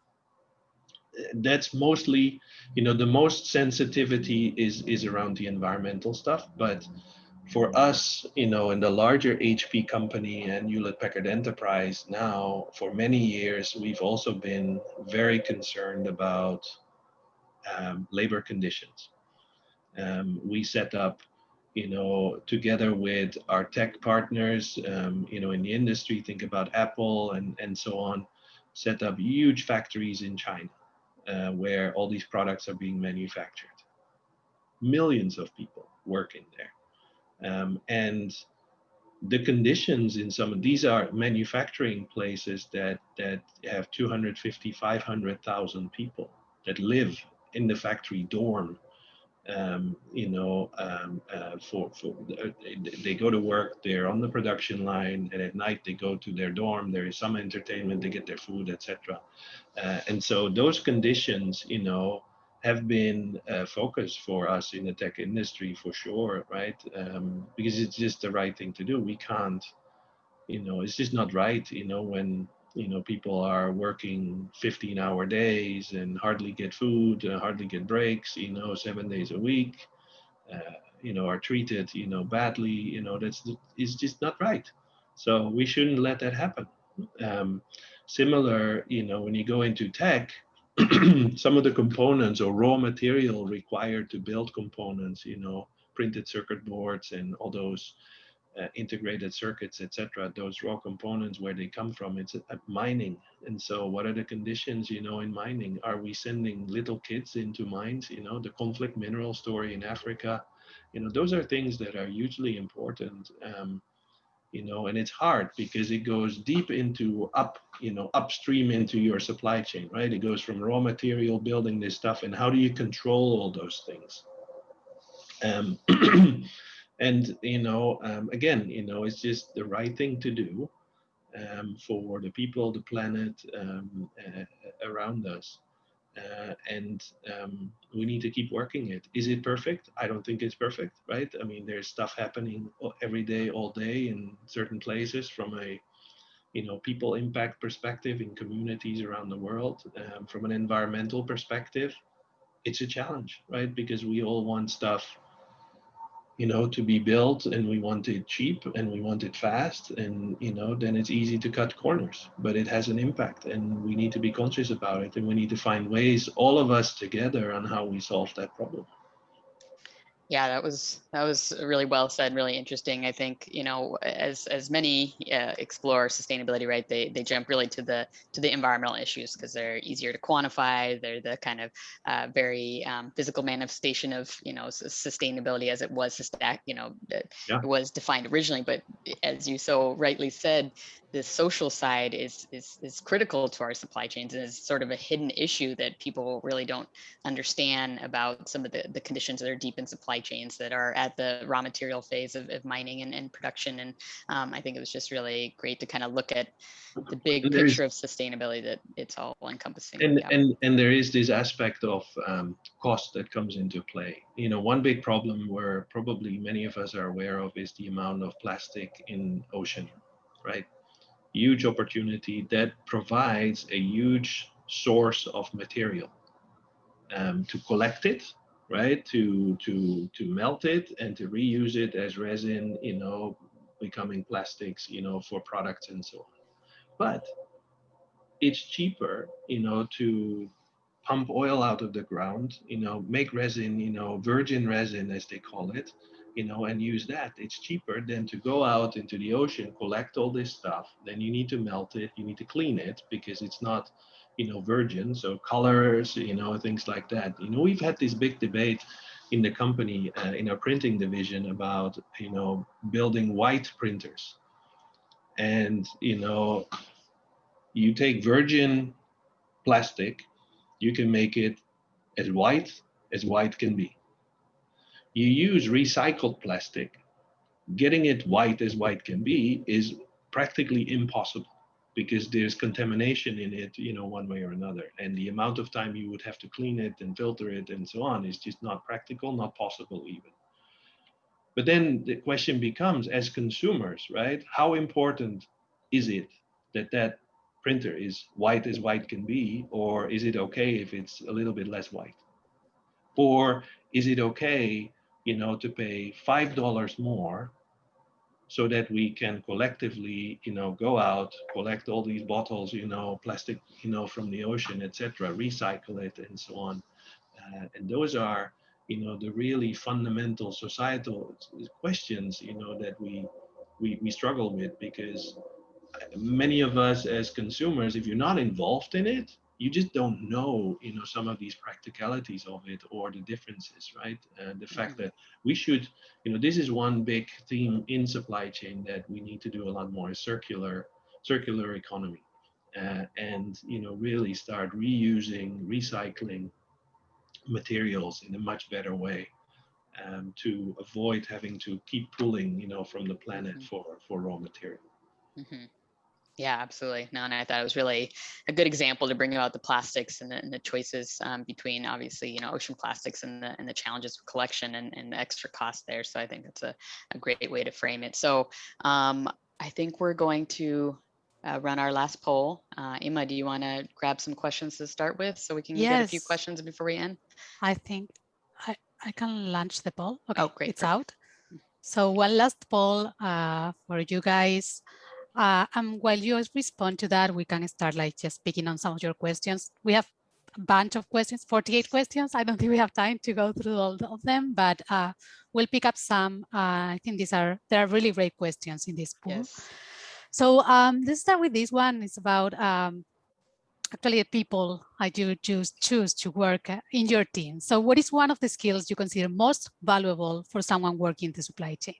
that's mostly, you know, the most sensitivity is is around the environmental stuff. But for us, you know, in the larger HP company and Hewlett Packard Enterprise now, for many years, we've also been very concerned about um, labor conditions. Um, we set up you know, together with our tech partners, um, you know, in the industry, think about Apple and, and so on, set up huge factories in China uh, where all these products are being manufactured. Millions of people working there. Um, and the conditions in some of these are manufacturing places that, that have 250, 500,000 people that live in the factory dorm um, you know, um, uh, for, for uh, they go to work, they're on the production line, and at night they go to their dorm. There is some entertainment, they get their food, etc. Uh, and so those conditions, you know, have been a focus for us in the tech industry for sure, right? Um, because it's just the right thing to do. We can't, you know, it's just not right, you know, when you know people are working 15 hour days and hardly get food uh, hardly get breaks you know seven days a week uh, you know are treated you know badly you know that's is just not right so we shouldn't let that happen um, similar you know when you go into tech some of the components or raw material required to build components you know printed circuit boards and all those uh, integrated circuits, etc. Those raw components, where they come from, it's a mining. And so, what are the conditions, you know, in mining? Are we sending little kids into mines? You know, the conflict mineral story in Africa. You know, those are things that are hugely important. Um, you know, and it's hard because it goes deep into up, you know, upstream into your supply chain, right? It goes from raw material building this stuff, and how do you control all those things? Um, and you know um, again you know it's just the right thing to do um, for the people the planet um, uh, around us uh, and um, we need to keep working it. Is it perfect? I don't think it's perfect right? I mean there's stuff happening every day all day in certain places from a you know people impact perspective in communities around the world. Um, from an environmental perspective it's a challenge right? Because we all want stuff you know, to be built and we want it cheap and we want it fast and, you know, then it's easy to cut corners, but it has an impact and we need to be conscious about it and we need to find ways, all of us together on how we solve that problem yeah that was that was really well said really interesting i think you know as as many uh, explore sustainability right they they jump really to the to the environmental issues because they're easier to quantify they're the kind of uh, very um, physical manifestation of you know sustainability as it was you know yeah. it was defined originally but as you so rightly said the social side is, is is critical to our supply chains and is sort of a hidden issue that people really don't understand about some of the, the conditions that are deep in supply chains that are at the raw material phase of, of mining and, and production. And um, I think it was just really great to kind of look at the big picture of sustainability that it's all encompassing. And, yeah. and, and there is this aspect of um, cost that comes into play. You know, one big problem where probably many of us are aware of is the amount of plastic in ocean, right? huge opportunity that provides a huge source of material um, to collect it right? To to to melt it and to reuse it as resin you know becoming plastics you know for products and so on. But it's cheaper you know to pump oil out of the ground you know make resin you know virgin resin as they call it you know, and use that. It's cheaper than to go out into the ocean, collect all this stuff. Then you need to melt it, you need to clean it because it's not, you know, virgin. So colors, you know, things like that. You know, we've had this big debate in the company, uh, in our printing division about, you know, building white printers. And, you know, you take virgin plastic, you can make it as white as white can be. You use recycled plastic, getting it white as white can be is practically impossible because there's contamination in it, you know, one way or another. And the amount of time you would have to clean it and filter it and so on is just not practical, not possible even. But then the question becomes, as consumers, right? How important is it that that printer is white as white can be, or is it okay if it's a little bit less white? Or is it okay, you know, to pay five dollars more so that we can collectively, you know, go out, collect all these bottles, you know, plastic, you know, from the ocean, etc., recycle it, and so on. Uh, and those are, you know, the really fundamental societal questions, you know, that we we, we struggle with because many of us as consumers, if you're not involved in it, you just don't know, you know, some of these practicalities of it or the differences, right? And the fact Mm-hmm. that we should, you know, this is one big theme in supply chain that we need to do a lot more circular, circular economy, uh, and you know, really start reusing, recycling materials in a much better way. Um, to avoid having to keep pulling, you know, from the planet Mhm. for for raw material. Mhm. Yeah, absolutely. No, and I thought it was really a good example to bring about the plastics and the, and the choices um, between obviously, you know, ocean plastics and the and the challenges of collection and, and the extra cost there. So I think that's a, a great way to frame it. So um, I think we're going to uh, run our last poll. Uh, Emma, do you want to grab some questions to start with so we can get a few questions before we end? I think I, I can launch the poll. Okay, Oh, great, it's perfect. out. So one last poll uh, for you guys. Uh, and while you respond to that, we can start like just picking on some of your questions. We have a bunch of questions, 48 questions. I don't think we have time to go through all of them, but uh, we'll pick up some. Uh, I think these are, there are really great questions in this pool. Yes. So um, let's start with this one. It's about um, actually the people I do choose, choose to work uh, in your team. So what is one of the skills you consider most valuable for someone working in the supply chain?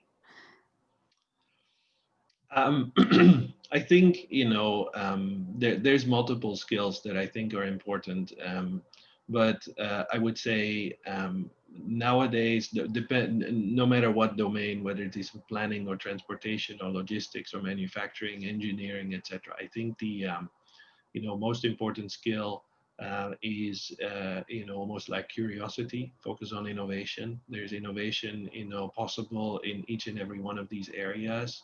Um, I think you know um, there, there's multiple skills that I think are important, um, but uh, I would say um, nowadays, depend no matter what domain, whether it is planning or transportation or logistics or manufacturing, engineering, etc. I think the um, you know most important skill uh, is uh, you know almost like curiosity, focus on innovation. There's innovation you know possible in each and every one of these areas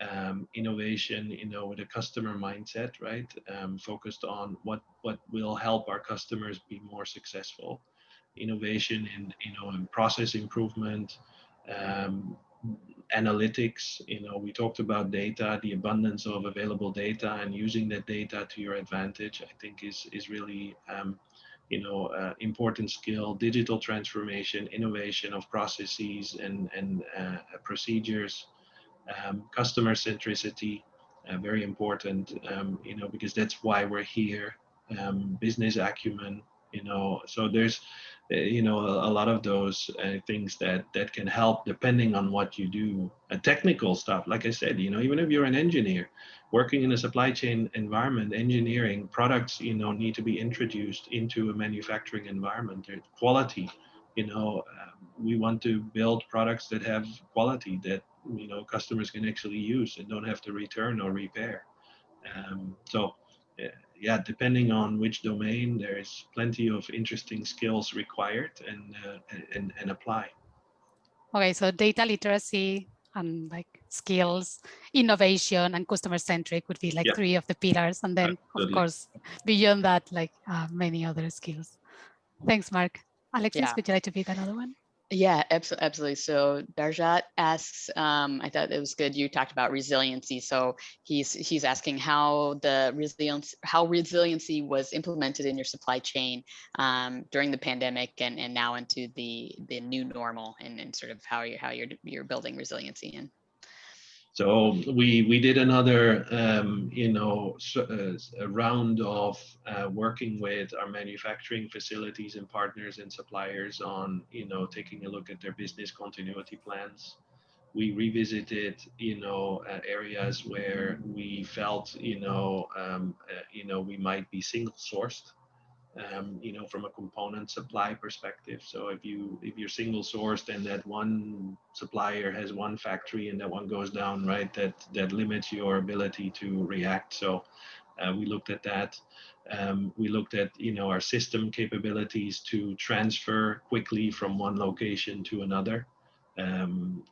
um, innovation, you know, with a customer mindset, right? Um, focused on what what will help our customers be more successful. Innovation in you know in process improvement, um, analytics. You know, we talked about data, the abundance of available data, and using that data to your advantage. I think is is really um, you know, uh, important skill, digital transformation, innovation of processes and, and uh, procedures, um, customer centricity, uh, very important, um, you know, because that's why we're here, um, business acumen, you know, so there's, uh, you know, a, lot of those uh, things that, that can help depending on what you do. Uh, technical stuff, like I said, you know, even if you're an engineer, working in a supply chain environment, engineering products, you know, need to be introduced into a manufacturing environment. There's quality, you know, uh, we want to build products that have quality that you know customers can actually use and don't have to return or repair. Um, so, uh, yeah, depending on which domain, there's plenty of interesting skills required and uh, and and apply. Okay, so data literacy and like skills, innovation and customer centric would be like Yeah. three of the pillars. And then Absolutely. of course, beyond that, like uh, many other skills. Thanks, Mark. Alexis, Yeah. would you like to pick another one? Yeah, abso- absolutely. So Darjat asks, um, I thought it was good. You talked about resiliency. So he's he's asking how the resilience, how resiliency was implemented in your supply chain um, during the pandemic and, and now into the the new normal and, and sort of how you how you're you're building resiliency in. So we we did another um, you know uh, a round of uh, working with our manufacturing facilities and partners and suppliers on you know taking a look at their business continuity plans. we revisited, you know, uh, areas where we felt, you know, um, uh, you know, we might be single sourced, um, you know, from a component supply perspective. So if you if you're single sourced and that one supplier has one factory and that one goes down, right, that that limits your ability to react. So uh, we looked at that. Um, we looked at you know our system capabilities to transfer quickly from one location to another. Um,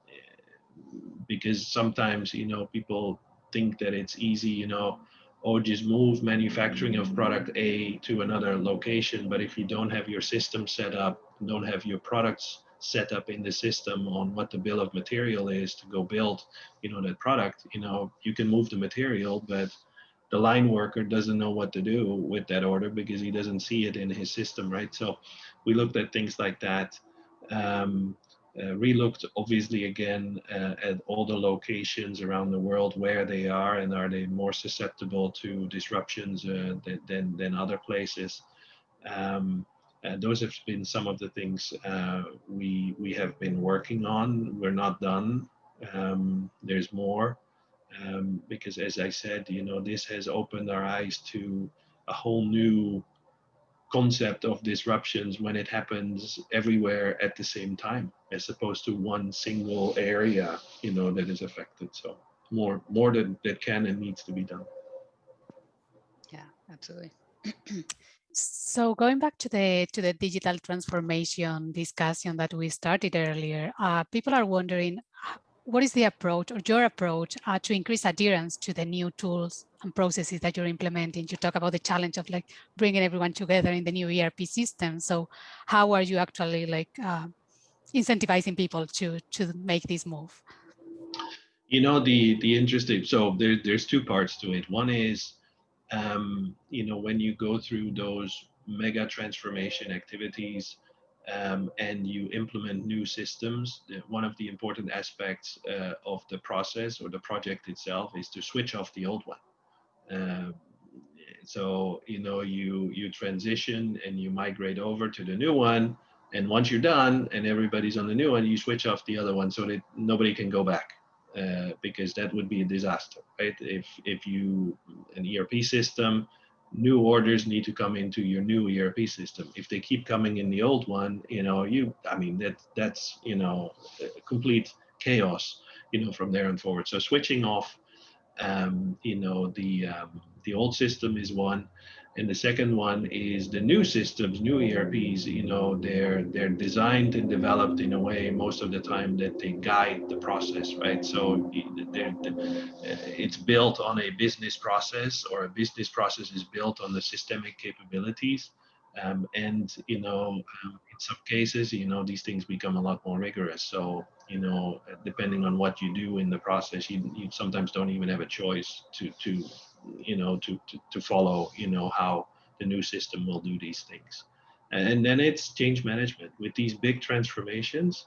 because sometimes you know people think that it's easy you know or just move manufacturing of product A to another location. But if you don't have your system set up, don't have your products set up in the system on what the bill of material is to go build, you know, that product, you know, you can move the material, but the line worker doesn't know what to do with that order because he doesn't see it in his system, right? So we looked at things like that. Um, uh, relooked obviously again uh, at all the locations around the world where they are and are they more susceptible to disruptions uh, than, than other places. Um, those have been some of the things uh, we we have been working on. We're not done. Um, there's more um, because, as I said, you know, this has opened our eyes to a whole new concept of disruptions when it happens everywhere at the same time as opposed to one single area you know that is affected. So more more that that can and needs to be done. Yeah absolutely. So going back to the to the digital transformation discussion that we started earlier uh, people are wondering what is the approach or your approach uh, to increase adherence to the new tools and processes that you're implementing? You talk about the challenge of like bringing everyone together in the new ERP system. So how are you actually like uh, incentivizing people to to make this move? You know, the the interesting, so there, there's two parts to it. One is, um, you know, when you go through those mega transformation activities, um, and you implement new systems, one of the important aspects uh, of the process or the project itself is to switch off the old one. Uh, so you know you you transition and you migrate over to the new one, and once you're done and everybody's on the new one, you switch off the other one so that nobody can go back. Uh, because that would be a disaster, right? If if you an ERP system new orders need to come into your new ERP system. If they keep coming in the old one, you know, you, I mean, that that's, you know, complete chaos, you know, from there and forward. So switching off, um, you know, the, um, the old system is one. And the second one is the new systems, new ERPs, you know, they're they're designed and developed in a way most of the time that they guide the process, right? So they're, it's built on a business process or a business process is built on the systemic capabilities. Um, and, you know, um, in some cases, you know, these things become a lot more rigorous. So, you know, depending on what you do in the process, you, you sometimes don't even have a choice to, to you know, to, to, to follow, you know, how the new system will do these things. And then it's change management with these big transformations,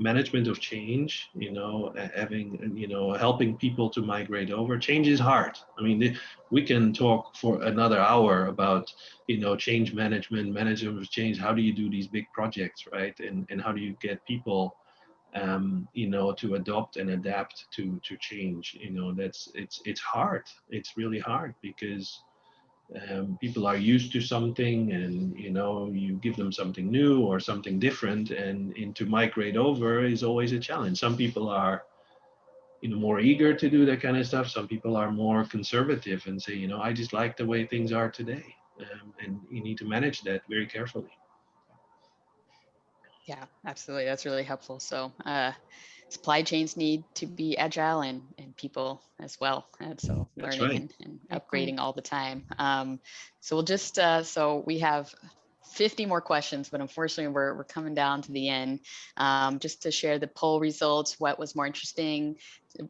management of change, you know, having, you know, helping people to migrate over. Change is hard. I mean, we can talk for another hour about, you know, change management, management of change. How do you do these big projects, right? And, and how do you get people um, you know, to adopt and adapt to to change. You know, that's it's it's hard. It's really hard because um, people are used to something, and you know, you give them something new or something different, and, and to migrate over is always a challenge. Some people are you know more eager to do that kind of stuff some people are more conservative and say you know i just like the way things are today um, and you need to manage that very carefully yeah, absolutely. That's really helpful. So uh, supply chains need to be agile and, and people as well. And so That's learning right. and, and, upgrading all the time. Um, so we'll just, uh, so we have 50 more questions, but unfortunately we're, we're coming down to the end. Um, just to share the poll results, what was more interesting,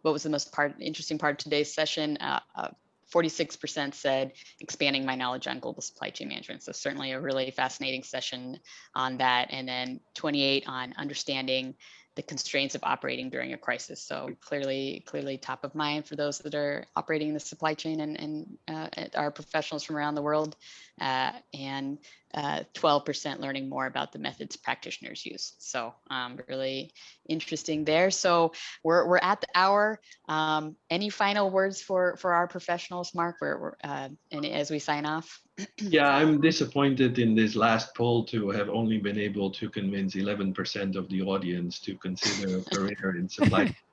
what was the most part interesting part of today's session? Uh, uh 46% said expanding my knowledge on global supply chain management. So certainly a really fascinating session on that. And then 28 on understanding the constraints of operating during a crisis. So clearly, clearly top of mind for those that are operating in the supply chain and, and uh, our professionals from around the world. Uh, and 12% uh, learning more about the methods practitioners use. So um, really interesting there. So we're, we're at the hour. Um, any final words for, for our professionals, Mark, we're, we're uh, and as we sign off? yeah, I'm disappointed in this last poll to have only been able to convince 11% of the audience to consider a career in supply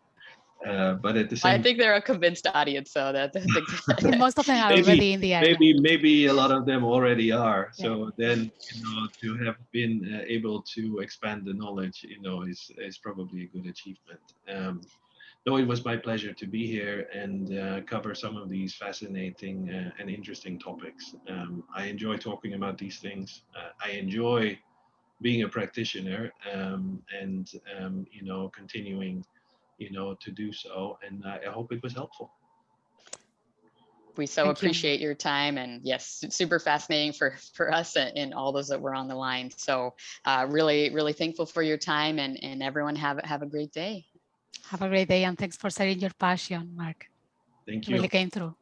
uh, but at the same, I think they're a convinced audience, so that most of them are maybe, already in the area. Maybe, maybe a lot of them already are. So then, you know, to have been uh, able to expand the knowledge, you know, is is probably a good achievement. Um, though it was my pleasure to be here and uh, cover some of these fascinating uh, and interesting topics. Um, I enjoy talking about these things. Uh, I enjoy being a practitioner um, and um, you know continuing you know, to do so. And I, I hope it was helpful. We so Thank appreciate you. your time and yes, super fascinating for, for us and all those that were on the line. So uh, really, really thankful for your time and, and everyone have, have a great day. Have a great day and thanks for sharing your passion, Mark. Thank you. Really came through.